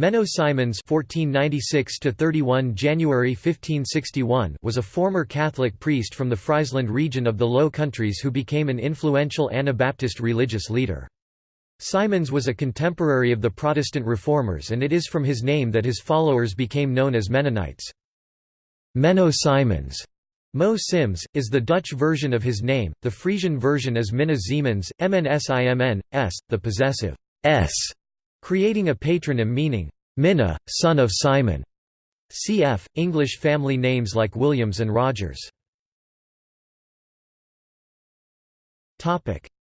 Menno Simons (1496–31 January 1561) was a former Catholic priest from the Friesland region of the Low Countries who became an influential Anabaptist religious leader. Simons was a contemporary of the Protestant reformers and it is from his name that his followers became known as Mennonites. Menno Simons Mo Sims, is the Dutch version of his name, the Frisian version is Minne Simens, MNSIMN, s, the possessive s creating a patronym meaning, Minna, son of Simon. Cf. English family names like Williams and Rogers.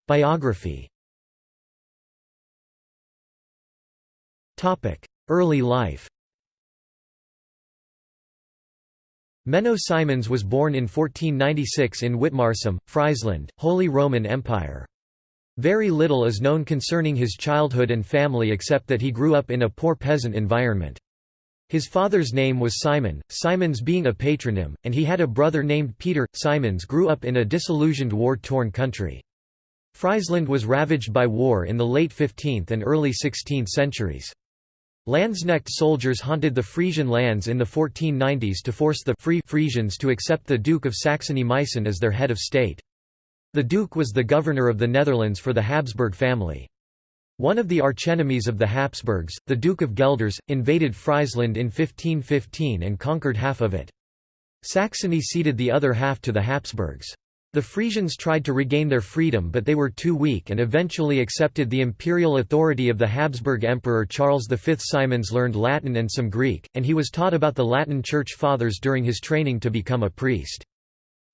Biography Early life Menno Simons was born in 1496 in Witmarsum, Friesland, Holy Roman Empire. Very little is known concerning his childhood and family except that he grew up in a poor peasant environment. His father's name was Simon, Simons being a patronym, and he had a brother named Peter. Simons grew up in a disillusioned war-torn country. Friesland was ravaged by war in the late 15th and early 16th centuries. Landsknecht soldiers haunted the Frisian lands in the 1490s to force the Free Frisians to accept the Duke of Saxony-Meissen as their head of state. The Duke was the governor of the Netherlands for the Habsburg family. One of the archenemies of the Habsburgs, the Duke of Guelders, invaded Friesland in 1515 and conquered half of it. Saxony ceded the other half to the Habsburgs. The Frisians tried to regain their freedom but they were too weak and eventually accepted the imperial authority of the Habsburg Emperor Charles V. Simons learned Latin and some Greek, and he was taught about the Latin Church Fathers during his training to become a priest.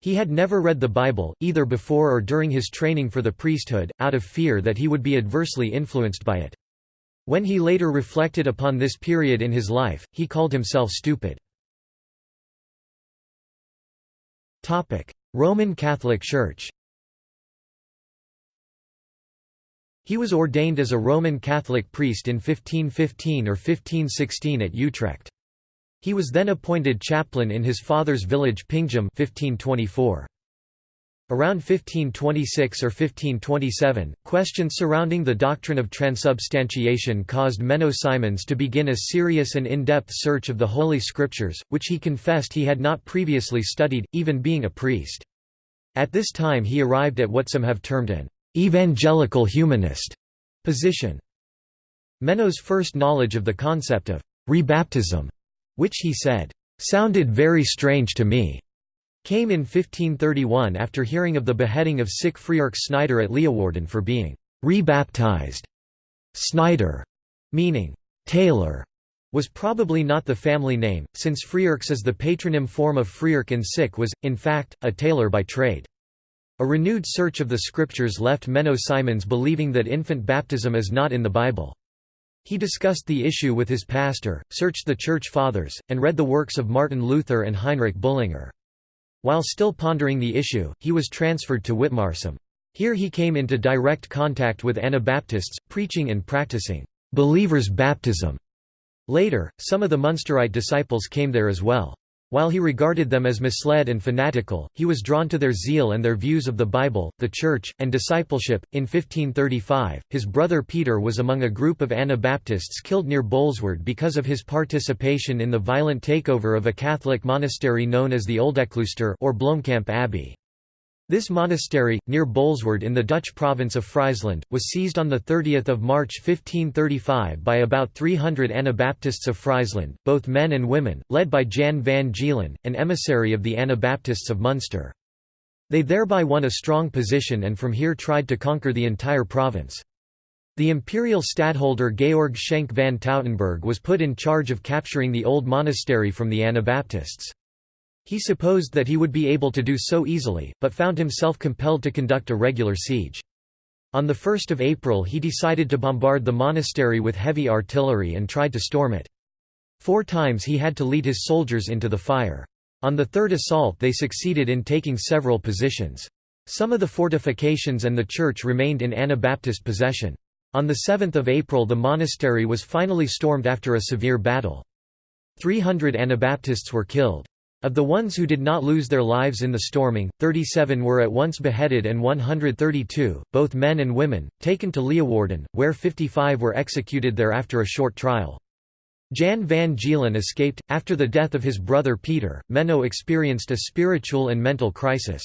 He had never read the Bible, either before or during his training for the priesthood, out of fear that he would be adversely influenced by it. When he later reflected upon this period in his life, he called himself stupid. Roman Catholic Church He was ordained as a Roman Catholic priest in 1515 or 1516 at Utrecht. He was then appointed chaplain in his father's village Pingum 1524. Around 1526 or 1527, questions surrounding the doctrine of transubstantiation caused Menno Simons to begin a serious and in-depth search of the Holy Scriptures, which he confessed he had not previously studied, even being a priest. At this time he arrived at what some have termed an «evangelical humanist» position. Menno's first knowledge of the concept of «rebaptism» which he said, "...sounded very strange to me." came in 1531 after hearing of the beheading of Sicke Freerks Snijder at Leeuwarden for being rebaptized. Snijder, meaning tailor, was probably not the family name, since Freerks as the patronym form of Freerk in Sicke was, in fact, a tailor by trade. A renewed search of the scriptures left Menno Simons believing that infant baptism is not in the Bible. He discussed the issue with his pastor, searched the Church Fathers, and read the works of Martin Luther and Heinrich Bullinger. While still pondering the issue, he was transferred to Witmarsum. Here he came into direct contact with Anabaptists, preaching and practicing «believers' baptism». Later, some of the Munsterite disciples came there as well. While he regarded them as misled and fanatical, he was drawn to their zeal and their views of the Bible, the Church, and discipleship. In 1535, his brother Peter was among a group of Anabaptists killed near Bolsward because of his participation in the violent takeover of a Catholic monastery known as the Oldeklooster or Bloemkamp Abbey. This monastery, near Bolsward in the Dutch province of Friesland, was seized on 30 March 1535 by about 300 Anabaptists of Friesland, both men and women, led by Jan van Gielen, an emissary of the Anabaptists of Munster. They thereby won a strong position and from here tried to conquer the entire province. The imperial stadtholder Georg Schenk van Tautenberg was put in charge of capturing the old monastery from the Anabaptists. He supposed that he would be able to do so easily, but found himself compelled to conduct a regular siege. On 1 April he decided to bombard the monastery with heavy artillery and tried to storm it. Four times he had to lead his soldiers into the fire. On the third assault they succeeded in taking several positions. Some of the fortifications and the church remained in Anabaptist possession. On 7 April the monastery was finally stormed after a severe battle. 300 Anabaptists were killed. Of the ones who did not lose their lives in the storming, 37 were at once beheaded and 132, both men and women, taken to Leeuwarden, where 55 were executed there after a short trial. Jan van Gielen escaped. After the death of his brother Peter, Menno experienced a spiritual and mental crisis.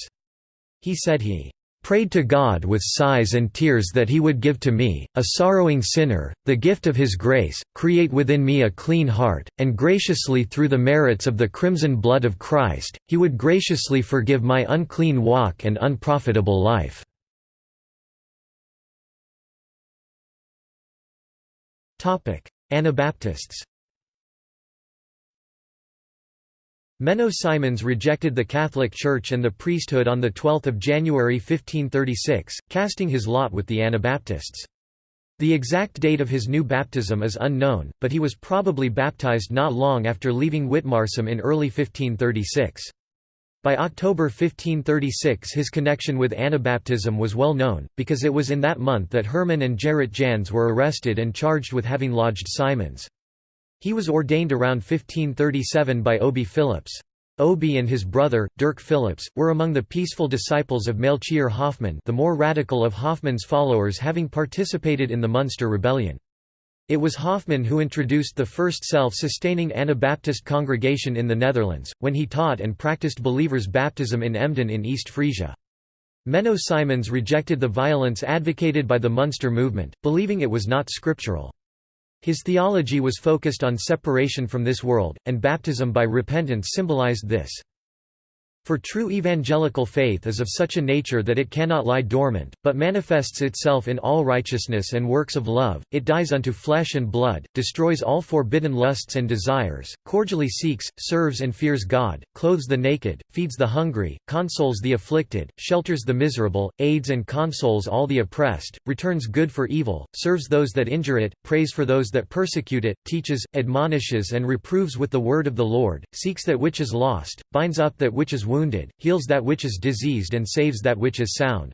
He said he prayed to God with sighs and tears that he would give to me, a sorrowing sinner, the gift of his grace, create within me a clean heart, and graciously through the merits of the crimson blood of Christ, he would graciously forgive my unclean walk and unprofitable life." Anabaptists Menno Simons rejected the Catholic Church and the priesthood on 12 January 1536, casting his lot with the Anabaptists. The exact date of his new baptism is unknown, but he was probably baptized not long after leaving Witmarsum in early 1536. By October 1536 his connection with Anabaptism was well known, because it was in that month that Herman and Gerrit Jans were arrested and charged with having lodged Simons. He was ordained around 1537 by Obbe Philips. Obbe and his brother, Dirk Philips, were among the peaceful disciples of Melchior Hoffman the more radical of Hoffman's followers having participated in the Munster Rebellion. It was Hoffman who introduced the first self-sustaining Anabaptist congregation in the Netherlands, when he taught and practiced believers' baptism in Emden in East Frisia. Menno Simons rejected the violence advocated by the Munster movement, believing it was not scriptural. His theology was focused on separation from this world, and baptism by repentance symbolized this. For true evangelical faith is of such a nature that it cannot lie dormant, but manifests itself in all righteousness and works of love, it dies unto flesh and blood, destroys all forbidden lusts and desires, cordially seeks, serves and fears God, clothes the naked, feeds the hungry, consoles the afflicted, shelters the miserable, aids and consoles all the oppressed, returns good for evil, serves those that injure it, prays for those that persecute it, teaches, admonishes and reproves with the word of the Lord, seeks that which is lost, binds up that which is wounded wounded, heals that which is diseased and saves that which is sound.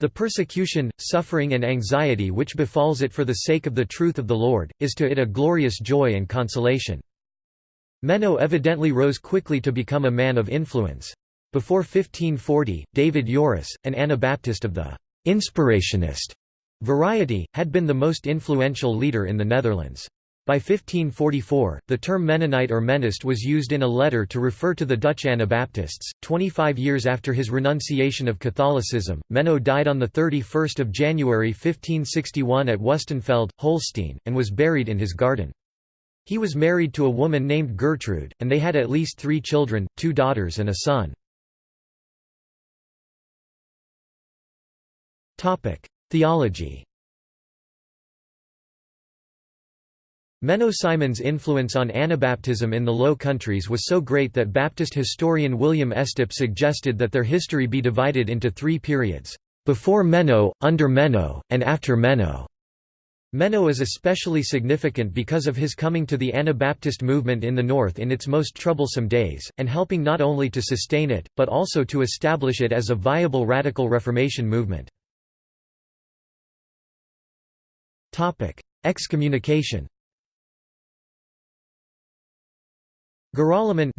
The persecution, suffering and anxiety which befalls it for the sake of the truth of the Lord, is to it a glorious joy and consolation. Menno evidently rose quickly to become a man of influence. Before 1540, David Joris, an Anabaptist of the «inspirationist» variety, had been the most influential leader in the Netherlands. By 1544, the term Mennonite or Menist was used in a letter to refer to the Dutch Anabaptists. Twenty-five years after his renunciation of Catholicism, Menno died on 31 January 1561 at Wustenfeld, Holstein, and was buried in his garden. He was married to a woman named Gertrude, and they had at least three children, two daughters and a son. Theology Menno Simons' influence on Anabaptism in the Low Countries was so great that Baptist historian William Estep suggested that their history be divided into three periods, before Menno, under Menno, and after Menno. Menno is especially significant because of his coming to the Anabaptist movement in the North in its most troublesome days, and helping not only to sustain it, but also to establish it as a viable radical Reformation movement. Excommunication Gerolleman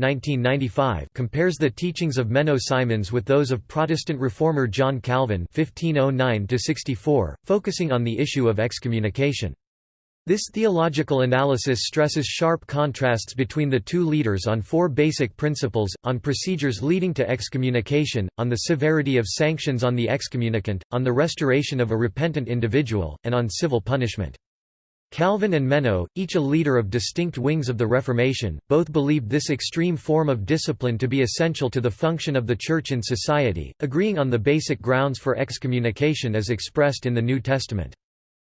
compares the teachings of Menno Simons with those of Protestant reformer John Calvin 1509 focusing on the issue of excommunication. This theological analysis stresses sharp contrasts between the two leaders on four basic principles, on procedures leading to excommunication, on the severity of sanctions on the excommunicant, on the restoration of a repentant individual, and on civil punishment. Calvin and Menno, each a leader of distinct wings of the Reformation, both believed this extreme form of discipline to be essential to the function of the Church in society, agreeing on the basic grounds for excommunication as expressed in the New Testament.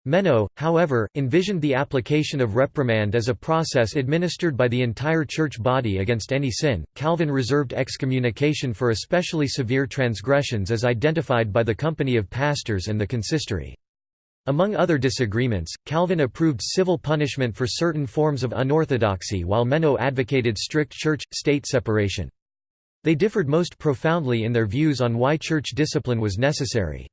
Menno, however, envisioned the application of reprimand as a process administered by the entire church body against any sin. Calvin reserved excommunication for especially severe transgressions as identified by the company of pastors and the consistory. Among other disagreements, Calvin approved civil punishment for certain forms of unorthodoxy while Menno advocated strict church-state separation. They differed most profoundly in their views on why church discipline was necessary.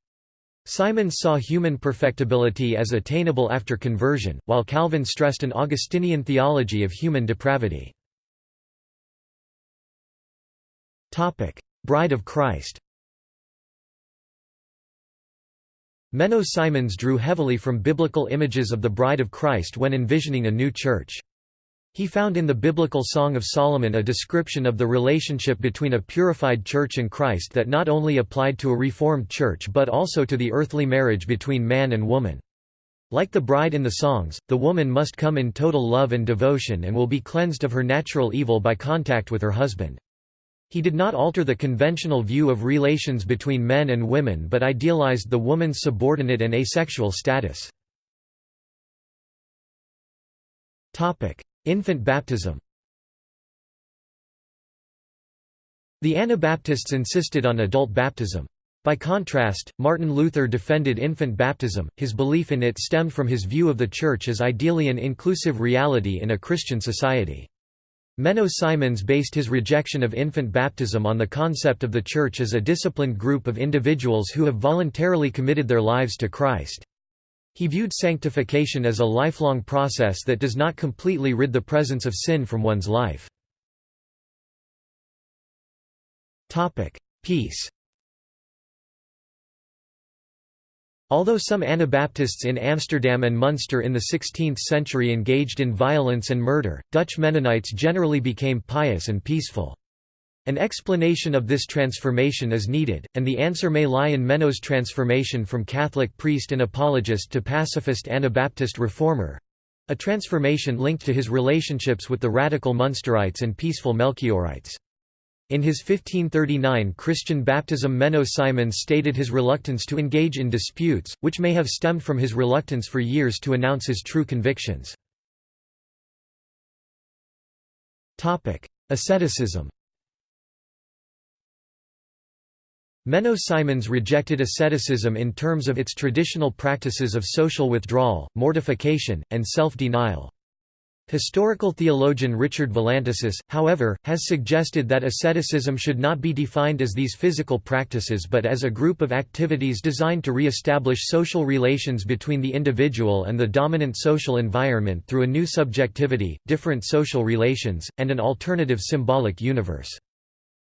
Simons saw human perfectibility as attainable after conversion, while Calvin stressed an Augustinian theology of human depravity. Bride of Christ Menno Simons drew heavily from biblical images of the Bride of Christ when envisioning a new church. He found in the biblical Song of Solomon a description of the relationship between a purified church and Christ that not only applied to a reformed church but also to the earthly marriage between man and woman. Like the bride in the songs, the woman must come in total love and devotion and will be cleansed of her natural evil by contact with her husband. He did not alter the conventional view of relations between men and women but idealized the woman's subordinate and asexual status. Infant baptism The Anabaptists insisted on adult baptism. By contrast, Martin Luther defended infant baptism, his belief in it stemmed from his view of the Church as ideally an inclusive reality in a Christian society. Menno Simons based his rejection of infant baptism on the concept of the Church as a disciplined group of individuals who have voluntarily committed their lives to Christ. He viewed sanctification as a lifelong process that does not completely rid the presence of sin from one's life. Peace Although some Anabaptists in Amsterdam and Munster in the 16th century engaged in violence and murder, Dutch Mennonites generally became pious and peaceful. An explanation of this transformation is needed, and the answer may lie in Menno's transformation from Catholic priest and apologist to pacifist Anabaptist reformer—a transformation linked to his relationships with the radical Munsterites and peaceful Melchiorites. In his 1539 Christian baptism Menno Simons stated his reluctance to engage in disputes, which may have stemmed from his reluctance for years to announce his true convictions. Asceticism Menno Simons rejected asceticism in terms of its traditional practices of social withdrawal, mortification, and self-denial. Historical theologian Richard Valantasis, however, has suggested that asceticism should not be defined as these physical practices but as a group of activities designed to re-establish social relations between the individual and the dominant social environment through a new subjectivity, different social relations, and an alternative symbolic universe.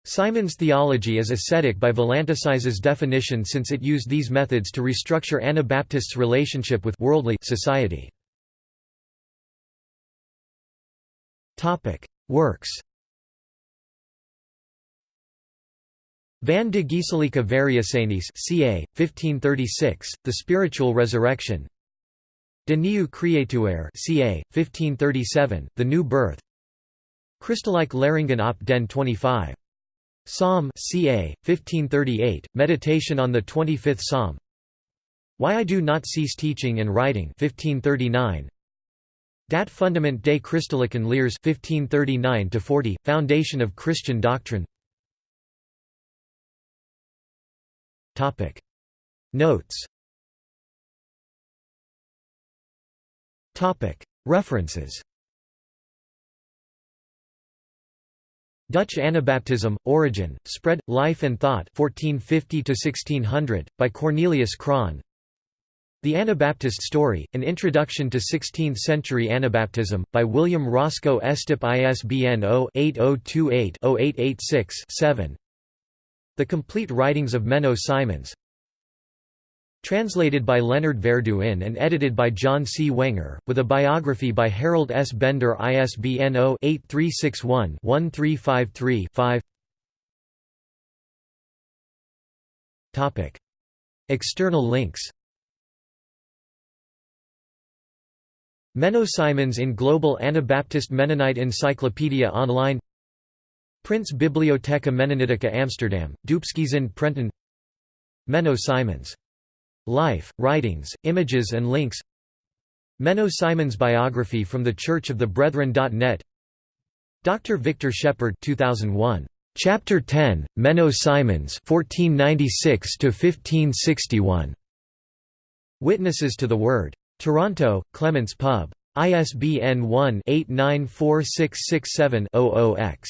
Simon's theology is ascetic by Valantasis's definition since it used these methods to restructure Anabaptists' relationship with worldly society. Works Van de Geestelijke Verrijzenis ca. 1536, The Spiritual Resurrection De Nieuwe Creatuur ca. 1537, The New Birth Christelijke Leringen op den 25. Psalm ca. 1538, Meditation on the 25th Psalm Why I Do Not Cease Teaching and Writing 1539, Dat Fundament des Christelijken Leers 1539-40, Foundation of Christian Doctrine. Topic. Notes. Topic. References. Dutch Anabaptism, Origin, Spread, Life and Thought 1450 by Cornelius Krahn The Anabaptist Story, An Introduction to 16th-Century Anabaptism, by William Roscoe Estep ISBN 0-8028-0886-7 The Complete Writings of Menno Simons Translated by Leonard Verduin and edited by John C. Wenger, with a biography by Harold S. Bender ISBN 0-8361-1353-5 External links Menno Simons in Global Anabaptist Mennonite Encyclopedia Online Prince Bibliotheca Mennonitica Amsterdam, Doopskizin Prenton Menno Simons Life, writings, images and links Menno Simons biography from the Church of the Brethren.net Dr. Victor Shepard 2001. Chapter 10, Menno Simons 1496 1561. Witnesses to the Word. Toronto, Clements Pub. ISBN 1-894667-00-X.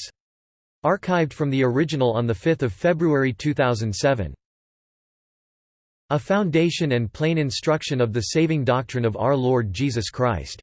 Archived from the original on 5 February 2007. A foundation and plain instruction of the saving doctrine of our Lord Jesus Christ.